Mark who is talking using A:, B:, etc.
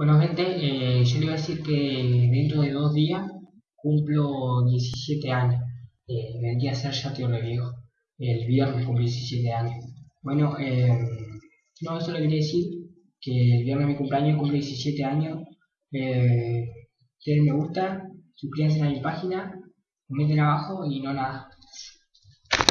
A: Bueno, gente, eh, yo le iba a decir que dentro de dos días cumplo 17 años. Eh, vendría a ser ya tío lo viejo. El viernes cumplí 17 años. Bueno, eh, no, eso le quería decir, que el viernes mi cumpleaños cumple 17 años. Eh, denle me gusta, suscríbanse a mi página, comenten abajo y no nada.